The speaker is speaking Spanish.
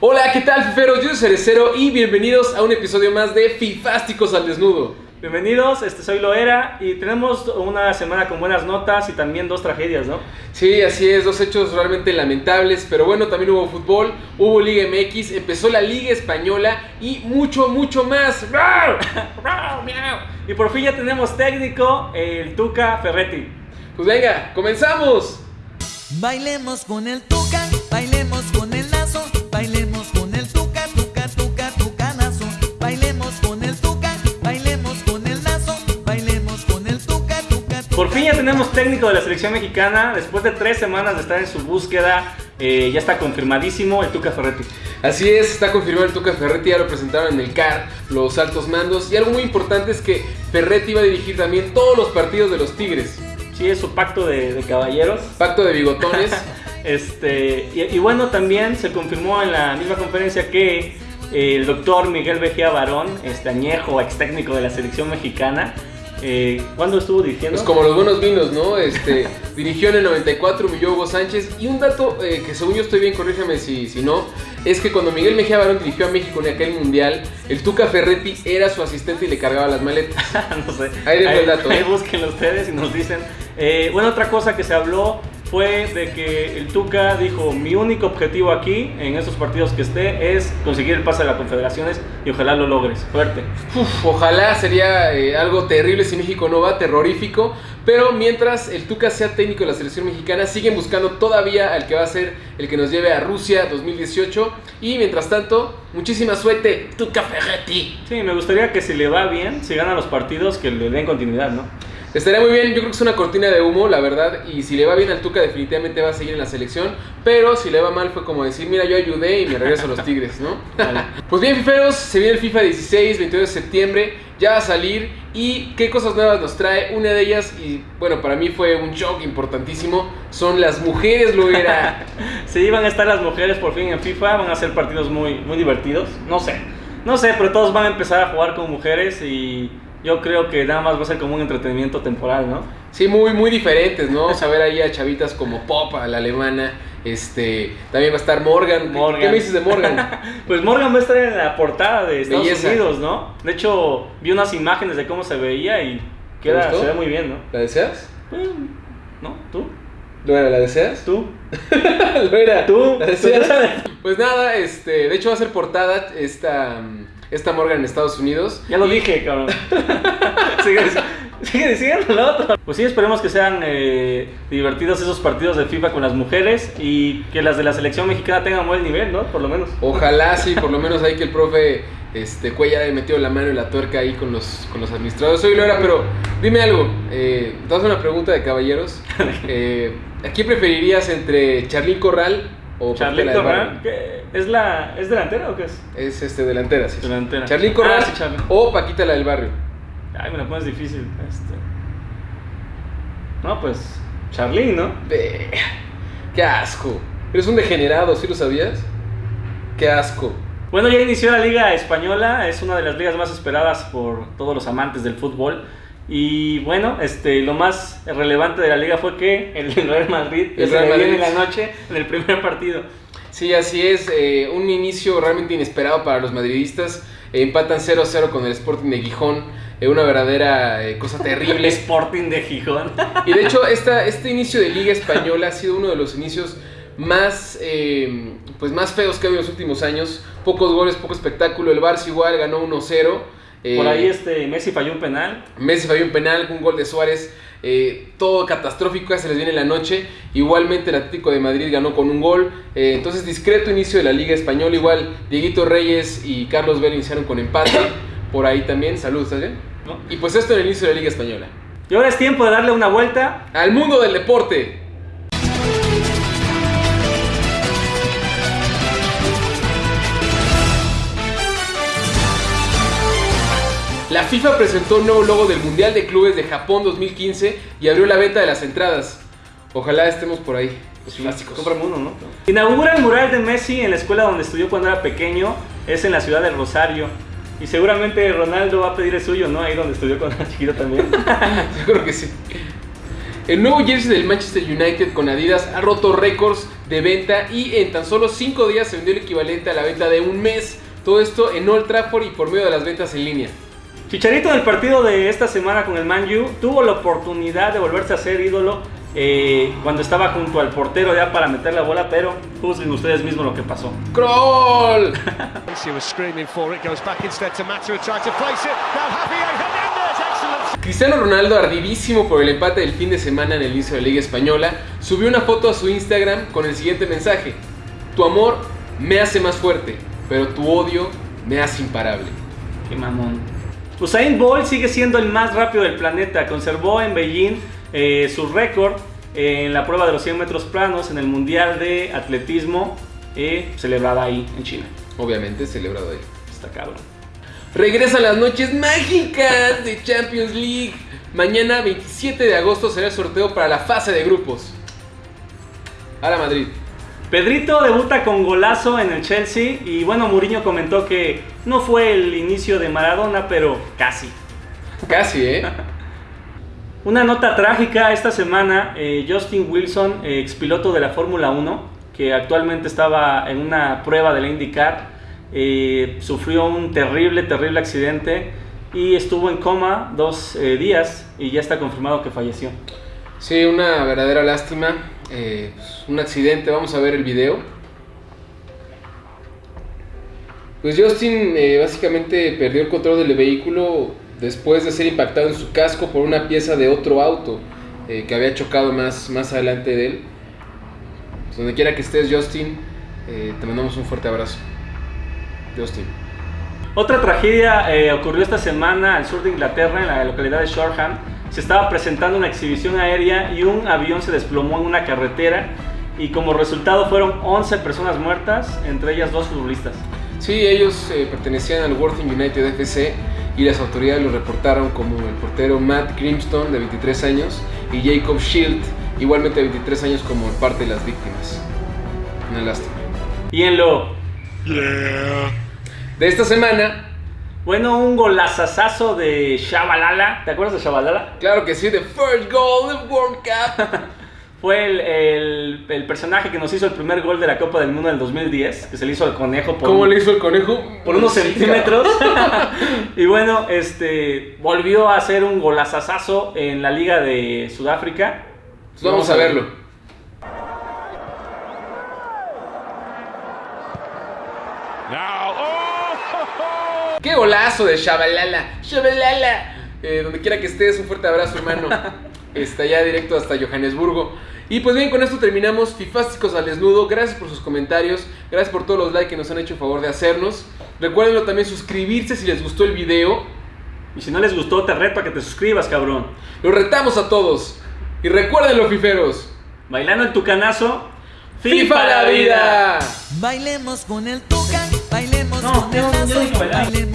Hola, ¿qué tal, fiferos? Yo soy Cerecero y bienvenidos a un episodio más de Fifásticos al Desnudo. Bienvenidos, este soy Loera y tenemos una semana con buenas notas y también dos tragedias, ¿no? Sí, así es, dos hechos realmente lamentables, pero bueno, también hubo fútbol, hubo Liga MX, empezó la Liga Española y mucho, mucho más. y por fin ya tenemos técnico, el Tuca Ferretti. Pues venga, comenzamos. Bailemos con el Tuca, fin ya tenemos técnico de la selección mexicana, después de tres semanas de estar en su búsqueda, eh, ya está confirmadísimo el Tuca Ferretti. Así es, está confirmado el Tuca Ferretti, ya lo presentaron en el CAR, los altos mandos. Y algo muy importante es que Ferretti va a dirigir también todos los partidos de los Tigres. Sí, es su pacto de, de caballeros. Pacto de bigotones. Este, y, y bueno, también se confirmó en la misma conferencia que eh, el doctor Miguel Vejía Barón, este añejo, ex técnico de la selección mexicana, eh, ¿cuándo estuvo dirigiendo? Pues como los buenos vinos, ¿no? Este, dirigió en el 94 humilló a Hugo Sánchez. Y un dato eh, que según yo estoy bien, corrígeme si, si no, es que cuando Miguel Mejía Barón dirigió a México en aquel mundial, el Tuca Ferretti era su asistente y le cargaba las maletas. no sé. Ahí dejo el dato, Ahí ¿eh? búsquenlo ustedes y nos dicen. Eh, bueno, otra cosa que se habló fue de que el Tuca dijo, mi único objetivo aquí, en estos partidos que esté, es conseguir el pase de las confederaciones y ojalá lo logres. Fuerte. Uf, ojalá sería eh, algo terrible si México no va, terrorífico. Pero mientras el Tuca sea técnico de la selección mexicana, siguen buscando todavía al que va a ser el que nos lleve a Rusia 2018. Y mientras tanto, muchísima suerte, Tuca Ferretti. Sí, me gustaría que si le va bien, si gana los partidos, que le den continuidad, ¿no? Estaría muy bien, yo creo que es una cortina de humo, la verdad. Y si le va bien al Tuca, definitivamente va a seguir en la selección. Pero si le va mal, fue como decir: Mira, yo ayudé y me regreso a los Tigres, ¿no? Vale. Pues bien, fiferos, se viene el FIFA 16, 22 de septiembre, ya va a salir y qué cosas nuevas nos trae. Una de ellas, y bueno, para mí fue un shock importantísimo, son las mujeres, lo era. Sí, van a estar las mujeres por fin en FIFA, van a ser partidos muy, muy divertidos. No sé, no sé, pero todos van a empezar a jugar con mujeres y yo creo que nada más va a ser como un entretenimiento temporal, ¿no? Sí, muy, muy diferentes, ¿no? Vamos a ver ahí a chavitas como Pop, a la alemana. Este, también va a estar Morgan. ¿Qué- Morgan. ¿Qué me dices de Morgan? Pues Morgan va a estar en la portada de Estados Belleza. Unidos, ¿no? De hecho, vi unas imágenes de cómo se veía y ¿Te queda, se ve muy bien, ¿no? ¿La deseas? Eh, ¿No? ¿Tú? ¿Lo era, la deseas? ¿Tú? ¿Lo era? ¿Tú? ¿La deseas? Pues nada, este, de hecho va a ser portada esta, esta Morgan en Estados Unidos. Ya lo dije, cabrón. sigue, sigue diciendo lo otro. Pues sí, esperemos que sean eh, divertidos esos partidos de FIFA con las mujeres y que las de la selección mexicana tengan buen nivel, ¿no? Por lo menos. Ojalá sí, por lo menos ahí que el profe este, Cuellar haya metido la mano y la tuerca ahí con los, con los administradores. Soy Lora, pero dime algo. Eh, te una pregunta de caballeros. Eh, ¿A quién preferirías entre Charlín Corral o del Corral. ¿Es, la, ¿es delantera o qué es? Es este, delantera, sí. Delantera. Charlín Corral Ah, sí, o Paquita la del Barrio. Ay, me la pones difícil. Este. No, pues. Charlín, ¿no? ¡Qué asco! Eres un degenerado, ¿sí lo sabías? ¡Qué asco! Bueno, ya inició la Liga Española, es una de las ligas más esperadas por todos los amantes del fútbol. Y bueno, este, lo más relevante de la liga fue que el Real Madrid El Real Madrid. en la noche en el primer partido. Sí, así es. eh, un inicio realmente inesperado para los madridistas. Eh, empatan 0-0 con el Sporting de Gijón. eh, una verdadera eh, cosa El terrible. Sporting de Gijón. Y de hecho, esta, este inicio de Liga Española ha sido uno de los inicios más, eh, pues más feos que ha habido en los últimos años. Pocos goles, poco espectáculo. El Barça igual ganó 1-0. Eh, Por ahí este Messi falló un penal. Messi falló un penal, un gol de Suárez, eh, todo catastrófico, ya se les viene la noche. Igualmente el Atlético de Madrid ganó con un gol. eh, entonces discreto inicio de la Liga Española. Igual Dieguito Reyes y Carlos Vela iniciaron con empate. Por ahí también, saludos, ¿estás bien? ¿no? Y pues esto en el inicio de la Liga Española. Y ahora es tiempo de darle una vuelta. Al mundo del deporte. La FIFA presentó un nuevo logo del Mundial de Clubes de Japón 2015 y abrió la venta de las entradas. Ojalá estemos por ahí, los clásicos. Cómprame uno, ¿no? Inaugura el mural de Messi en la escuela donde estudió cuando era pequeño. Es en la ciudad de Rosario. Y seguramente Ronaldo va a pedir el suyo, ¿no? Ahí donde estudió cuando era chiquito también. Yo creo que sí. El nuevo jersey del Manchester United con Adidas ha roto récords de venta y en tan solo 5 días se vendió el equivalente a la venta de un mes. Todo esto en Old Trafford y por medio de las ventas en línea. Chicharito en el partido de esta semana con el Man U tuvo la oportunidad de volverse a ser ídolo eh, cuando estaba junto al portero ya para meter la bola, pero juzguen ustedes mismos lo que pasó. Cristiano Ronaldo, ardidísimo por el empate del fin de semana en el inicio de la Liga Española, subió una foto a su Instagram con el siguiente mensaje. Tu amor me hace más fuerte, pero tu odio me hace imparable. Qué mamón. Usain Bolt sigue siendo el más rápido del planeta. Conservó en Beijing eh, su récord en la prueba de los 100 metros planos en el Mundial de Atletismo eh, celebrada ahí en China. Obviamente celebrado ahí. Está cabrón. Regresan las noches mágicas de Champions League. Mañana 27 de agosto será el sorteo para la fase de grupos. A la Madrid. Pedrito debuta con golazo en el Chelsea y bueno, Mourinho comentó que no fue el inicio de Maradona, pero casi. Casi, ¿eh? Una nota trágica esta semana, eh, Justin Wilson, eh, expiloto de la Fórmula 1, que actualmente estaba en una prueba de la IndyCar, eh, sufrió un terrible, terrible accidente y estuvo en coma dos días y ya está confirmado que falleció. Sí, una verdadera lástima. pues, un accidente, vamos a ver el video. Pues Justin eh, básicamente perdió el control del vehículo después de ser impactado en su casco por una pieza de otro auto eh, que había chocado más, más adelante de él. Pues, donde quiera que estés, Justin, eh, te mandamos un fuerte abrazo. Justin. Otra tragedia eh, ocurrió esta semana al sur de Inglaterra, en la localidad de Shoreham. Se estaba presentando una exhibición aérea y un avión se desplomó en una carretera y como resultado fueron 11 personas muertas, entre ellas dos futbolistas. Sí, ellos eh, pertenecían al Worthing United FC y las autoridades lo reportaron como el portero Matt Grimstone de 23 años y Jacob Shield, igualmente de 23 años como parte de las víctimas. Una lástima. Y en lo, De esta semana, bueno, un golazazazo de Shabalala. ¿Te acuerdas de Shabalala? claro que sí, the first goal of World Cup. Fue el, el- el personaje que nos hizo el primer gol de la Copa del Mundo del 2010, que se le hizo al conejo por, ¿Cómo le hizo el conejo? por unos Sí, centímetros. y bueno, este volvió a hacer un golazazazo en la Liga de Sudáfrica. Vamos a verlo. Now, oh! ¡Qué golazo de Shabalala! ¡Shabalala! Eh, donde quiera que estés, un fuerte abrazo, hermano. Está ya directo hasta Johannesburgo. Y pues bien, con esto terminamos Fifásticos al Desnudo. Gracias por sus comentarios. Gracias por todos los likes que nos han hecho el favor de hacernos. Recuerden también suscribirse si les gustó el video. Y si no les gustó, te reto a que te suscribas, cabrón. Los retamos a todos. Y recuerden los fiferos. Bailando el tucanazo. ¡FIFA la vida! Bailemos con el tuca, bailemos No, con el bailemos